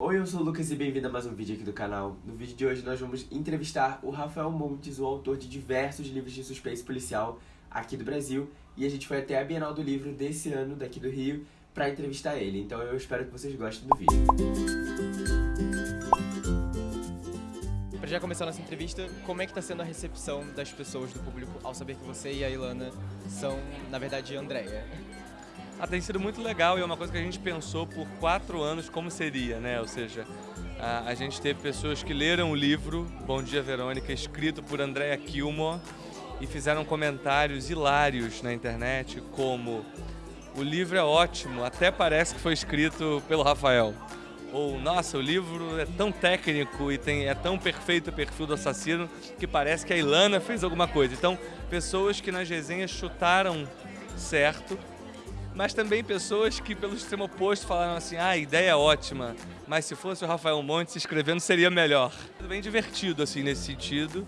Oi, eu sou o Lucas e bem-vindo a mais um vídeo aqui do canal. No vídeo de hoje nós vamos entrevistar o Rafael Montes, o autor de diversos livros de suspense policial aqui do Brasil. E a gente foi até a Bienal do Livro desse ano, daqui do Rio, para entrevistar ele. Então eu espero que vocês gostem do vídeo. Para já começar a nossa entrevista, como é que está sendo a recepção das pessoas, do público, ao saber que você e a Ilana são, na verdade, Andréia? Ah, tem sido muito legal e é uma coisa que a gente pensou por quatro anos como seria, né? Ou seja, a, a gente teve pessoas que leram o livro Bom Dia Verônica, escrito por Andrea Kilmore, e fizeram comentários hilários na internet, como o livro é ótimo, até parece que foi escrito pelo Rafael. Ou, nossa, o livro é tão técnico e tem, é tão perfeito o perfil do assassino que parece que a Ilana fez alguma coisa. Então, pessoas que nas resenhas chutaram certo mas também pessoas que pelo extremo oposto falaram assim, ah, a ideia é ótima, mas se fosse o Rafael Montes escrevendo seria melhor. Bem divertido assim nesse sentido.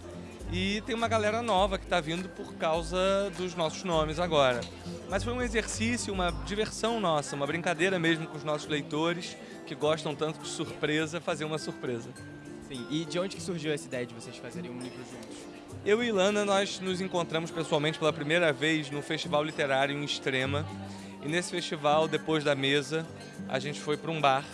E tem uma galera nova que está vindo por causa dos nossos nomes agora. Mas foi um exercício, uma diversão nossa, uma brincadeira mesmo com os nossos leitores que gostam tanto de surpresa, fazer uma surpresa. Sim, e de onde que surgiu essa ideia de vocês fazerem um livro juntos? Eu e Ilana, nós nos encontramos pessoalmente pela primeira vez no Festival Literário em Extrema, e nesse festival, depois da mesa, a gente foi para um bar,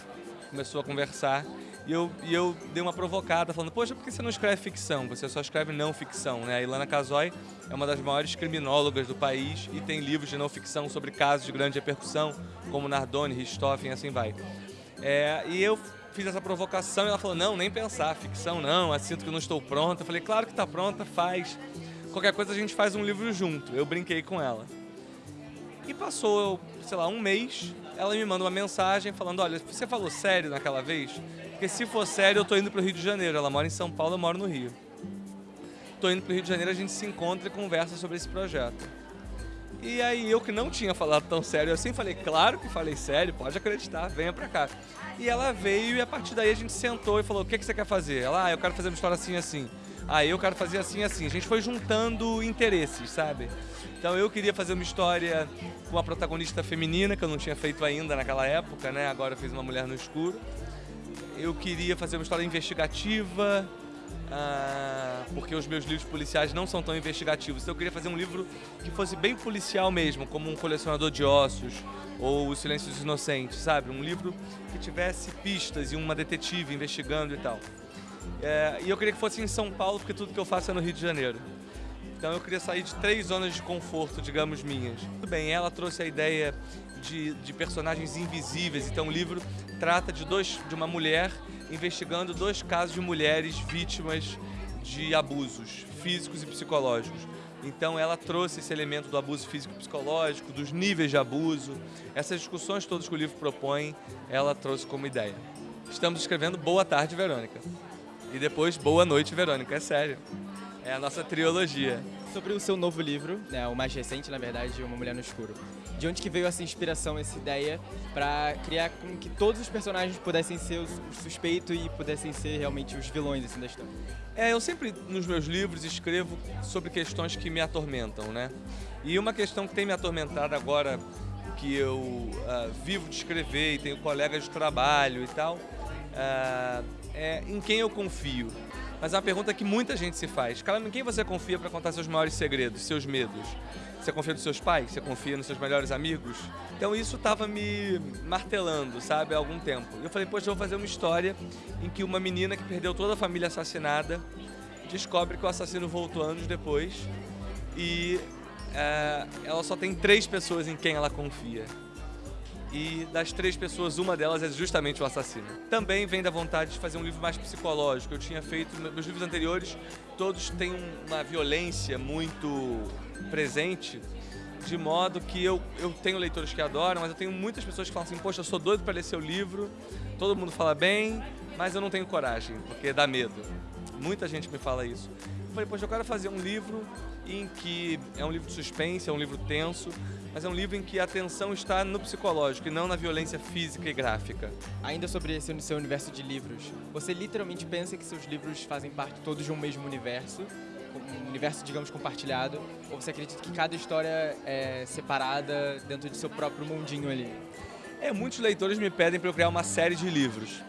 começou a conversar e eu, e eu dei uma provocada falando, poxa, por que você não escreve ficção? Você só escreve não ficção, né? A Ilana Casoy é uma das maiores criminólogas do país e tem livros de não ficção sobre casos de grande repercussão, como Nardoni, Richthofen e assim vai. É, e eu fiz essa provocação e ela falou, não, nem pensar, ficção não, assinto que não estou pronta. Eu falei, claro que está pronta, faz. Qualquer coisa a gente faz um livro junto. Eu brinquei com ela. E passou, sei lá, um mês, ela me manda uma mensagem falando, olha, você falou sério naquela vez? Porque se for sério, eu tô indo pro Rio de Janeiro. Ela mora em São Paulo, eu moro no Rio. Tô indo pro Rio de Janeiro, a gente se encontra e conversa sobre esse projeto. E aí eu que não tinha falado tão sério assim, falei, claro que falei sério, pode acreditar, venha pra cá. E ela veio e a partir daí a gente sentou e falou, o que, que você quer fazer? Ela, ah, eu quero fazer uma história assim assim. Ah, eu quero fazer assim assim. A gente foi juntando interesses, sabe? Então eu queria fazer uma história com uma protagonista feminina, que eu não tinha feito ainda naquela época, né? Agora eu fiz uma mulher no escuro. Eu queria fazer uma história investigativa, ah, porque os meus livros policiais não são tão investigativos. Então eu queria fazer um livro que fosse bem policial mesmo, como um colecionador de ossos ou Os Silêncios dos Inocentes, sabe? Um livro que tivesse pistas e uma detetive investigando e tal. É, e eu queria que fosse em São Paulo, porque tudo que eu faço é no Rio de Janeiro. Então eu queria sair de três zonas de conforto, digamos, minhas. Tudo bem, ela trouxe a ideia de, de personagens invisíveis. Então o livro trata de, dois, de uma mulher investigando dois casos de mulheres vítimas de abusos físicos e psicológicos. Então ela trouxe esse elemento do abuso físico e psicológico, dos níveis de abuso, essas discussões todas que o livro propõe, ela trouxe como ideia. Estamos escrevendo Boa Tarde, Verônica. E depois Boa Noite, Verônica, é sério. É a nossa trilogia. Sobre o seu novo livro, né, o mais recente, na verdade, Uma Mulher no Escuro. De onde que veio essa inspiração, essa ideia para criar com que todos os personagens pudessem ser os, suspeitos e pudessem ser realmente os vilões assim, da história? É, eu sempre nos meus livros escrevo sobre questões que me atormentam, né? E uma questão que tem me atormentado agora, que eu uh, vivo de escrever e tenho colegas de trabalho e tal, uh, é em quem eu confio mas é uma pergunta que muita gente se faz. Cara, em quem você confia para contar seus maiores segredos, seus medos? Você confia nos seus pais? Você confia nos seus melhores amigos? Então isso estava me martelando, sabe, há algum tempo. Eu falei, poxa, eu vou fazer uma história em que uma menina que perdeu toda a família assassinada descobre que o assassino voltou anos depois e é, ela só tem três pessoas em quem ela confia e das três pessoas, uma delas é justamente o assassino. Também vem da vontade de fazer um livro mais psicológico. Eu tinha feito, meus livros anteriores, todos têm uma violência muito presente, de modo que eu, eu tenho leitores que adoram, mas eu tenho muitas pessoas que falam assim, poxa, eu sou doido para ler seu livro, todo mundo fala bem, mas eu não tenho coragem, porque dá medo. Muita gente me fala isso. Eu falei, poxa, eu quero fazer um livro em que é um livro de suspense, é um livro tenso, mas é um livro em que a atenção está no psicológico e não na violência física e gráfica. Ainda sobre esse seu universo de livros, você literalmente pensa que seus livros fazem parte todos de um mesmo universo? um universo, digamos, compartilhado? Ou você acredita que cada história é separada dentro de seu próprio mundinho ali? É, muitos leitores me pedem para eu criar uma série de livros.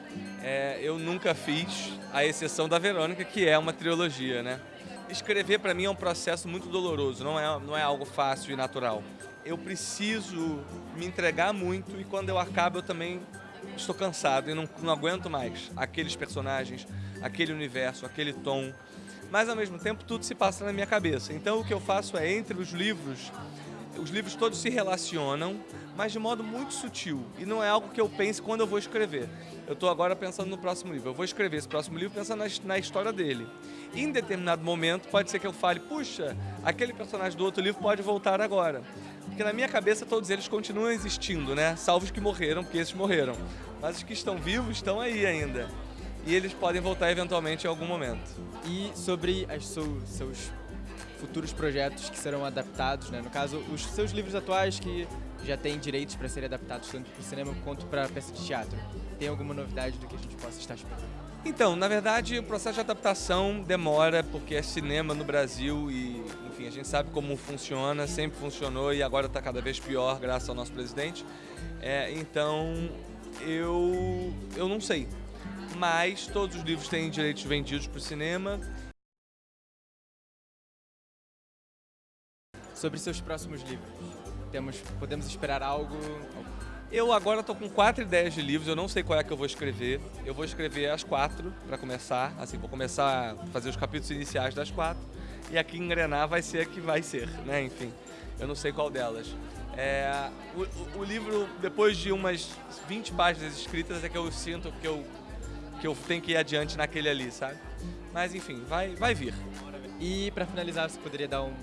é, eu nunca fiz, a exceção da Verônica, que é uma trilogia, né? Escrever para mim é um processo muito doloroso, não é, não é algo fácil e natural. Eu preciso me entregar muito e quando eu acabo eu também estou cansado e não, não aguento mais aqueles personagens, aquele universo, aquele tom. Mas ao mesmo tempo tudo se passa na minha cabeça. Então o que eu faço é entre os livros os livros todos se relacionam, mas de modo muito sutil. E não é algo que eu pense quando eu vou escrever. Eu estou agora pensando no próximo livro. Eu vou escrever esse próximo livro pensando na, história dele. Em determinado momento pode ser que eu fale, puxa, aquele personagem do outro livro pode voltar agora. Porque na minha cabeça todos eles continuam existindo, né? Salvo os que morreram, porque esses morreram. Mas os que estão vivos estão aí ainda. E eles podem voltar eventualmente em algum momento. E sobre as seus futuros projetos que serão adaptados, né? no caso, os seus livros atuais que já têm direitos para serem adaptados tanto para o cinema quanto para peça de teatro. Tem alguma novidade do que a gente possa estar esperando? Então, na verdade, o processo de adaptação demora porque é cinema no Brasil e, enfim, a gente sabe como funciona, sempre funcionou e agora está cada vez pior, graças ao nosso presidente. É, então, eu, eu não sei. Mas todos os livros têm direitos vendidos para o cinema sobre seus próximos livros. Temos, podemos esperar algo? Eu agora estou com quatro ideias de livros, eu não sei qual é que eu vou escrever. Eu vou escrever as quatro para começar, assim, vou começar a fazer os capítulos iniciais das quatro. E aqui engrenar vai ser a que vai ser, né? Enfim, eu não sei qual delas. É, o, o, livro, depois de umas 20 páginas escritas, é que eu sinto que eu, que eu tenho que ir adiante naquele ali, sabe? Mas enfim, vai, vai vir. E para finalizar, você poderia dar um,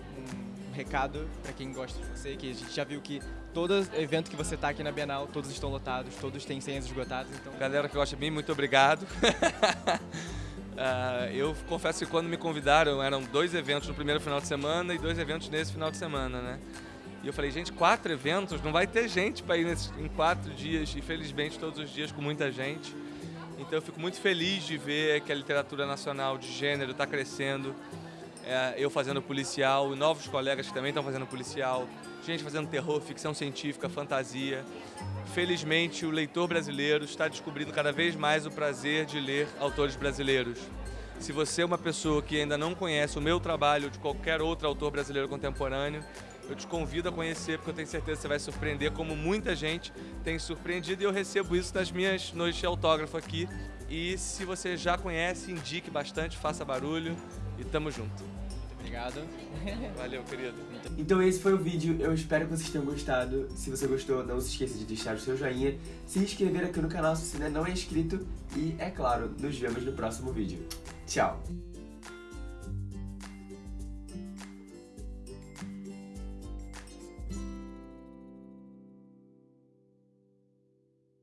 recado para quem gosta de você, que a gente já viu que todo evento que você está aqui na Bienal, todos estão lotados, todos têm senhas esgotadas, então... Galera que gosta de mim, muito obrigado. uh, eu confesso que quando me convidaram, eram dois eventos no primeiro final de semana e dois eventos nesse final de semana, né? E eu falei, gente, quatro eventos? Não vai ter gente para ir nesse, em quatro dias, e felizmente todos os dias com muita gente. Então eu fico muito feliz de ver que a literatura nacional de gênero está crescendo, é, eu fazendo policial, novos colegas que também estão fazendo policial, gente fazendo terror, ficção científica, fantasia. Felizmente, o leitor brasileiro está descobrindo cada vez mais o prazer de ler autores brasileiros. Se você é uma pessoa que ainda não conhece o meu trabalho de qualquer outro autor brasileiro contemporâneo, eu te convido a conhecer, porque eu tenho certeza que você vai surpreender, como muita gente tem surpreendido, e eu recebo isso nas minhas noites de autógrafo aqui. E se você já conhece, indique bastante, faça barulho e tamo junto. Obrigado. Valeu, querido. Então esse foi o vídeo, eu espero que vocês tenham gostado. Se você gostou, não se esqueça de deixar o seu joinha, se inscrever aqui no canal se você ainda não é inscrito e, é claro, nos vemos no próximo vídeo. Tchau!